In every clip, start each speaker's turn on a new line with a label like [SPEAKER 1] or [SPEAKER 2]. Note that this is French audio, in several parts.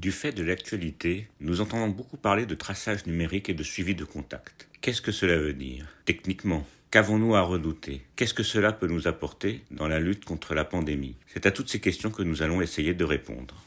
[SPEAKER 1] Du fait de l'actualité, nous entendons beaucoup parler de traçage numérique et de suivi de contact. Qu'est-ce que cela veut dire Techniquement, qu'avons-nous à redouter? Qu'est-ce que cela peut nous apporter dans la lutte contre la pandémie? C'est à toutes ces questions que nous allons essayer de répondre.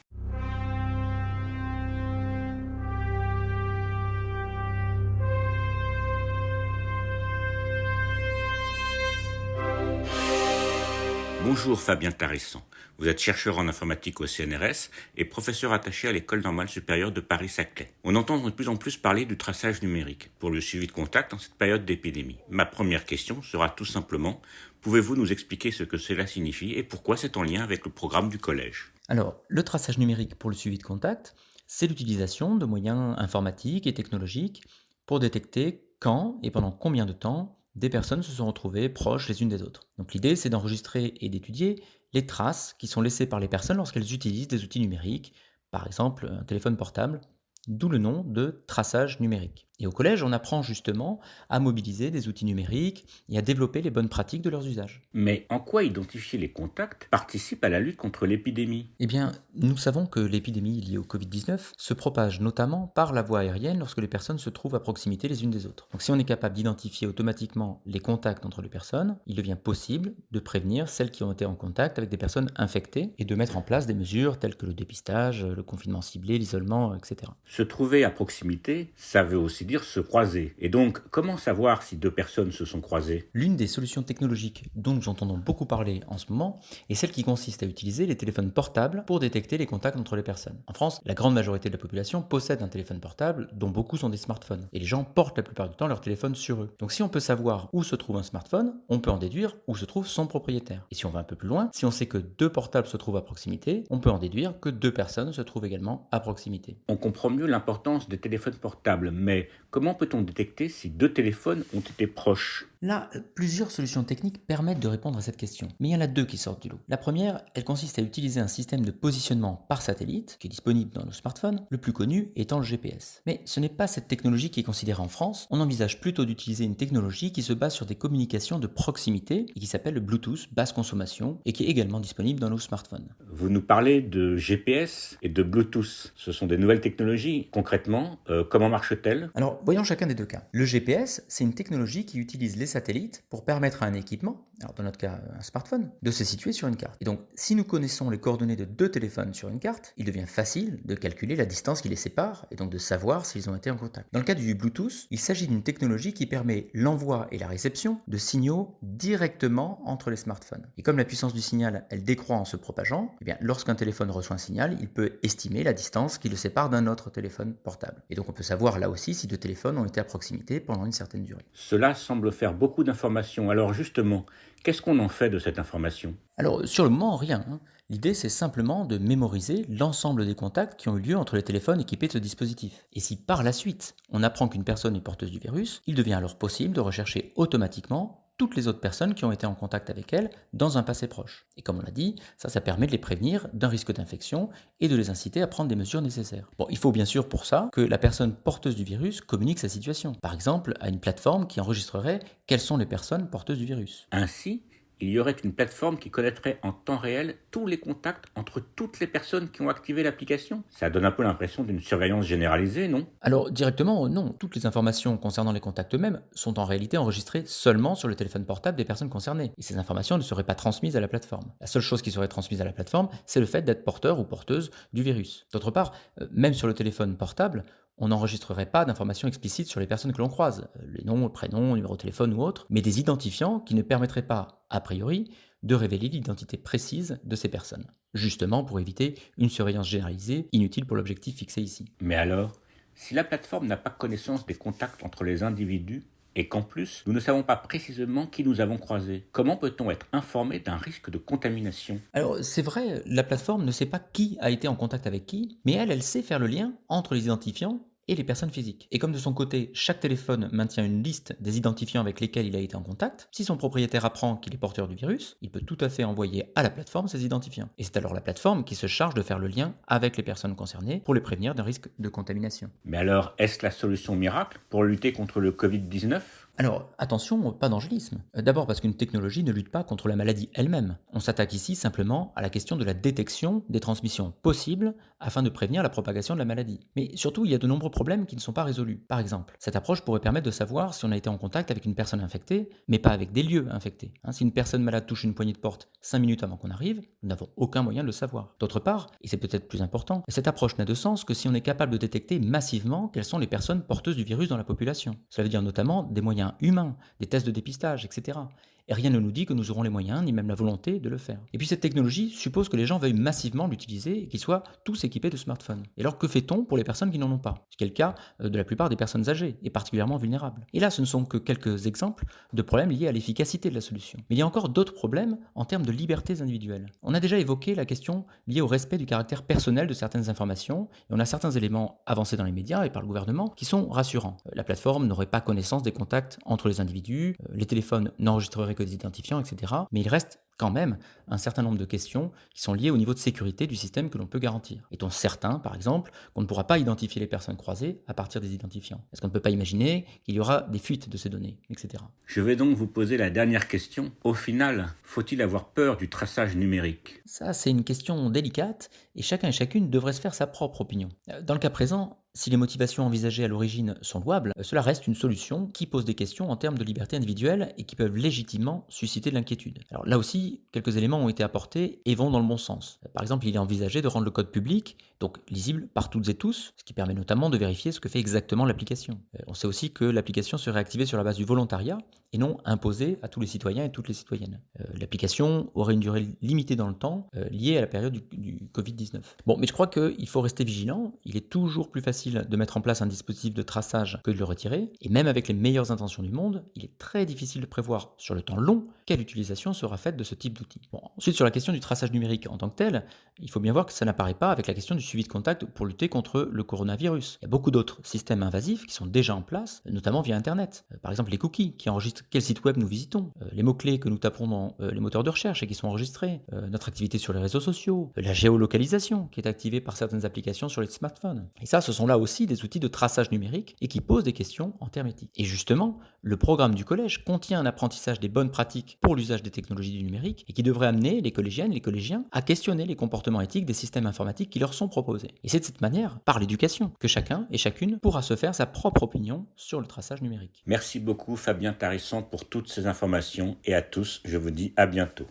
[SPEAKER 1] Bonjour Fabien Tarissan. Vous êtes chercheur en informatique au CNRS et professeur attaché à l'École normale supérieure de Paris-Saclay. On entend de plus en plus parler du traçage numérique pour le suivi de contact en cette période d'épidémie. Ma première question sera tout simplement, pouvez-vous nous expliquer ce que cela signifie et pourquoi c'est en lien avec le programme du collège?
[SPEAKER 2] Alors, le traçage numérique pour le suivi de contact, c'est l'utilisation de moyens informatiques et technologiques pour détecter quand et pendant combien de temps des personnes se sont retrouvées proches les unes des autres. Donc l'idée, c'est d'enregistrer et d'étudier les traces qui sont laissées par les personnes lorsqu'elles utilisent des outils numériques, par exemple un téléphone portable, d'où le nom de traçage numérique. Et au collège, on apprend justement à mobiliser des outils numériques et à développer les bonnes pratiques de leurs usages.
[SPEAKER 1] Mais en quoi identifier les contacts participe à la lutte contre l'épidémie?
[SPEAKER 2] Eh bien, nous savons que l'épidémie liée au Covid-19 se propage notamment par la voie aérienne lorsque les personnes se trouvent à proximité les unes des autres. Donc si on est capable d'identifier automatiquement les contacts entre les personnes, il devient possible de prévenir celles qui ont été en contact avec des personnes infectées et de mettre en place des mesures telles que le dépistage, le confinement ciblé, l'isolement, etc.
[SPEAKER 1] Se trouver à proximité, ça veut aussi dire se croiser. Et donc, comment savoir si deux personnes se sont croisées?
[SPEAKER 2] L'une des solutions technologiques dont nous entendons beaucoup parler en ce moment est celle qui consiste à utiliser les téléphones portables pour détecter les contacts entre les personnes. En France, la grande majorité de la population possède un téléphone portable dont beaucoup sont des smartphones. Et les gens portent la plupart du temps leur téléphone sur eux. Donc si on peut savoir où se trouve un smartphone, on peut en déduire où se trouve son propriétaire. Et si on va un peu plus loin, si on sait que deux portables se trouvent à proximité, on peut en déduire que deux personnes se trouvent également à proximité.
[SPEAKER 1] On comprend mieux l'importance des téléphones portables, mais comment peut-on détecter si deux téléphones ont été proches?
[SPEAKER 2] Là, plusieurs solutions techniques permettent de répondre à cette question. Mais il y en a deux qui sortent du lot. La première, elle consiste à utiliser un système de positionnement par satellite, qui est disponible dans nos smartphones, le plus connu étant le GPS. Mais ce n'est pas cette technologie qui est considérée en France, on envisage plutôt d'utiliser une technologie qui se base sur des communications de proximité et qui s'appelle le Bluetooth basse consommation et qui est également disponible dans nos smartphones.
[SPEAKER 1] Vous nous parlez de GPS et de Bluetooth. Ce sont des nouvelles technologies. Concrètement, euh, comment marche-t-elle?
[SPEAKER 2] Alors, voyons chacun des deux cas. Le GPS, c'est une technologie qui utilise les satellites pour permettre à un équipement, alors dans notre cas un smartphone, de se situer sur une carte. Et donc, si nous connaissons les coordonnées de deux téléphones sur une carte, il devient facile de calculer la distance qui les sépare et donc de savoir s'ils ont été en contact. Dans le cas du Bluetooth, il s'agit d'une technologie qui permet l'envoi et la réception de signaux directement entre les smartphones. Et comme la puissance du signal, elle décroît en se propageant, eh bien, lorsqu'un téléphone reçoit un signal, il peut estimer la distance qui le sépare d'un autre téléphone portable. Et donc on peut savoir là aussi si deux téléphones ont été à proximité pendant une certaine durée.
[SPEAKER 1] Cela semble faire beaucoup d'informations. Alors justement, qu'est-ce qu'on en fait de cette information?
[SPEAKER 2] Alors sur le moment, rien. Hein. L'idée, c'est simplement de mémoriser l'ensemble des contacts qui ont eu lieu entre les téléphones équipés de ce dispositif. Et si par la suite, on apprend qu'une personne est porteuse du virus, il devient alors possible de rechercher automatiquement toutes les autres personnes qui ont été en contact avec elle dans un passé proche. Et comme on l'a dit, ça, ça permet de les prévenir d'un risque d'infection et de les inciter à prendre des mesures nécessaires. Bon, il faut bien sûr pour ça que la personne porteuse du virus communique sa situation. Par exemple, à une plateforme qui enregistrerait quelles sont les personnes porteuses du virus.
[SPEAKER 1] Ainsi, il y aurait une plateforme qui connaîtrait en temps réel tous les contacts entre toutes les personnes qui ont activé l'application. Ça donne un peu l'impression d'une surveillance généralisée, non?
[SPEAKER 2] Alors directement, non. Toutes les informations concernant les contacts eux-mêmes sont en réalité enregistrées seulement sur le téléphone portable des personnes concernées. Et ces informations ne seraient pas transmises à la plateforme. La seule chose qui serait transmise à la plateforme, c'est le fait d'être porteur ou porteuse du virus. D'autre part, euh, même sur le téléphone portable, on n'enregistrerait pas d'informations explicites sur les personnes que l'on croise, les noms, le prénom, numéro de téléphone ou autre, mais des identifiants qui ne permettraient pas, a priori, de révéler l'identité précise de ces personnes, justement pour éviter une surveillance généralisée inutile pour l'objectif fixé ici.
[SPEAKER 1] Mais alors, si la plateforme n'a pas connaissance des contacts entre les individus, et qu'en plus, nous ne savons pas précisément qui nous avons croisé. Comment peut-on être informé d'un risque de contamination?
[SPEAKER 2] Alors c'est vrai, la plateforme ne sait pas qui a été en contact avec qui, mais elle, elle sait faire le lien entre les identifiants et les personnes physiques. Et comme de son côté, chaque téléphone maintient une liste des identifiants avec lesquels il a été en contact, si son propriétaire apprend qu'il est porteur du virus, il peut tout à fait envoyer à la plateforme ces identifiants. Et c'est alors la plateforme qui se charge de faire le lien avec les personnes concernées pour les prévenir d'un risque de contamination.
[SPEAKER 1] Mais alors, est-ce la solution miracle pour lutter contre le Covid-19
[SPEAKER 2] Alors, attention, pas d'angélisme. D'abord parce qu'une technologie ne lutte pas contre la maladie elle-même. On s'attaque ici simplement à la question de la détection des transmissions possibles afin de prévenir la propagation de la maladie. Mais surtout, il y a de nombreux problèmes qui ne sont pas résolus. Par exemple, cette approche pourrait permettre de savoir si on a été en contact avec une personne infectée, mais pas avec des lieux infectés. Hein, si une personne malade touche une poignée de porte 5 minutes avant qu'on arrive, nous n'avons aucun moyen de le savoir. D'autre part, et c'est peut-être plus important, cette approche n'a de sens que si on est capable de détecter massivement quelles sont les personnes porteuses du virus dans la population. Cela veut dire notamment des moyens humains, des tests de dépistage, etc et rien ne nous dit que nous aurons les moyens, ni même la volonté de le faire. Et puis cette technologie suppose que les gens veuillent massivement l'utiliser et qu'ils soient tous équipés de smartphones. Et alors que fait-on pour les personnes qui n'en ont pas? Ce qui est le cas euh, de la plupart des personnes âgées et particulièrement vulnérables. Et là, ce ne sont que quelques exemples de problèmes liés à l'efficacité de la solution. Mais il y a encore d'autres problèmes en termes de libertés individuelles. On a déjà évoqué la question liée au respect du caractère personnel de certaines informations, et on a certains éléments avancés dans les médias et par le gouvernement qui sont rassurants. Euh, la plateforme n'aurait pas connaissance des contacts entre les individus, euh, les téléphones n'enregistreraient que des identifiants, etc. Mais il reste quand même un certain nombre de questions qui sont liées au niveau de sécurité du système que l'on peut garantir. Est-on certain, par exemple, qu'on ne pourra pas identifier les personnes croisées à partir des identifiants? Est-ce qu'on ne peut pas imaginer qu'il y aura des fuites de ces données, etc.
[SPEAKER 1] Je vais donc vous poser la dernière question. Au final, faut-il avoir peur du traçage numérique?
[SPEAKER 2] Ça, c'est une question délicate et chacun et chacune devrait se faire sa propre opinion. Dans le cas présent, si les motivations envisagées à l'origine sont louables, cela reste une solution qui pose des questions en termes de liberté individuelle et qui peuvent légitimement susciter de l'inquiétude. Alors là aussi, quelques éléments ont été apportés et vont dans le bon sens. Par exemple, il est envisagé de rendre le code public, donc lisible par toutes et tous, ce qui permet notamment de vérifier ce que fait exactement l'application. Euh, on sait aussi que l'application serait activée sur la base du volontariat et non imposée à tous les citoyens et toutes les citoyennes. Euh, l'application aurait une durée limitée dans le temps euh, liée à la période du, du Covid-19. Bon, mais je crois qu'il faut rester vigilant. Il est toujours plus facile de mettre en place un dispositif de traçage que de le retirer, et même avec les meilleures intentions du monde, il est très difficile de prévoir sur le temps long quelle utilisation sera faite de ce type d'outil. Ensuite, sur la question du traçage numérique en tant que tel, il faut bien voir que ça n'apparaît pas avec la question du suivi de contact pour lutter contre le coronavirus. Il y a beaucoup d'autres systèmes invasifs qui sont déjà en place, notamment via Internet. Euh, par exemple, les cookies qui enregistrent quel site web nous visitons, euh, les mots-clés que nous tapons dans euh, les moteurs de recherche et qui sont enregistrés, notre activité sur les réseaux sociaux, la géolocalisation qui est activée par certaines applications sur les smartphones. Et ça, ce sont là aussi des outils de traçage numérique et qui posent des questions en termes éthiques. Et justement, le programme du collège contient un apprentissage des bonnes pratiques pour l'usage des technologies du numérique et qui devrait amener les collégiennes et les collégiens à questionner les comportements éthiques des systèmes informatiques qui leur sont proposés. Et c'est de cette manière, par l'éducation, que chacun et chacune pourra se faire sa propre opinion sur le traçage numérique.
[SPEAKER 1] Merci beaucoup Fabien Tarisson pour toutes ces informations et à tous, je vous dis à bientôt.